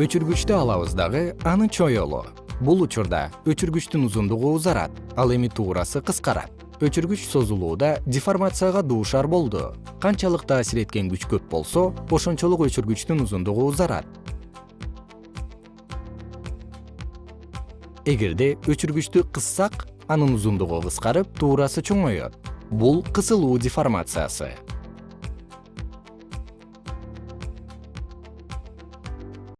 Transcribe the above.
өчүргүчтү алабыз дагы аны чоелу бул учурда өчүргүчтүн узундугу узарат ал эми туурасы кыскарат. Өчүргүч созулууда деформацияга дуушар болду. Канчалык таасир эткен күч көп болсо ошончолук өчүргүчтүн узундугу узарат. Эгерде өчүргүчтү кыссак анын узундугу кыскарып туурасы чоңоет бул кысылуу деформациясы.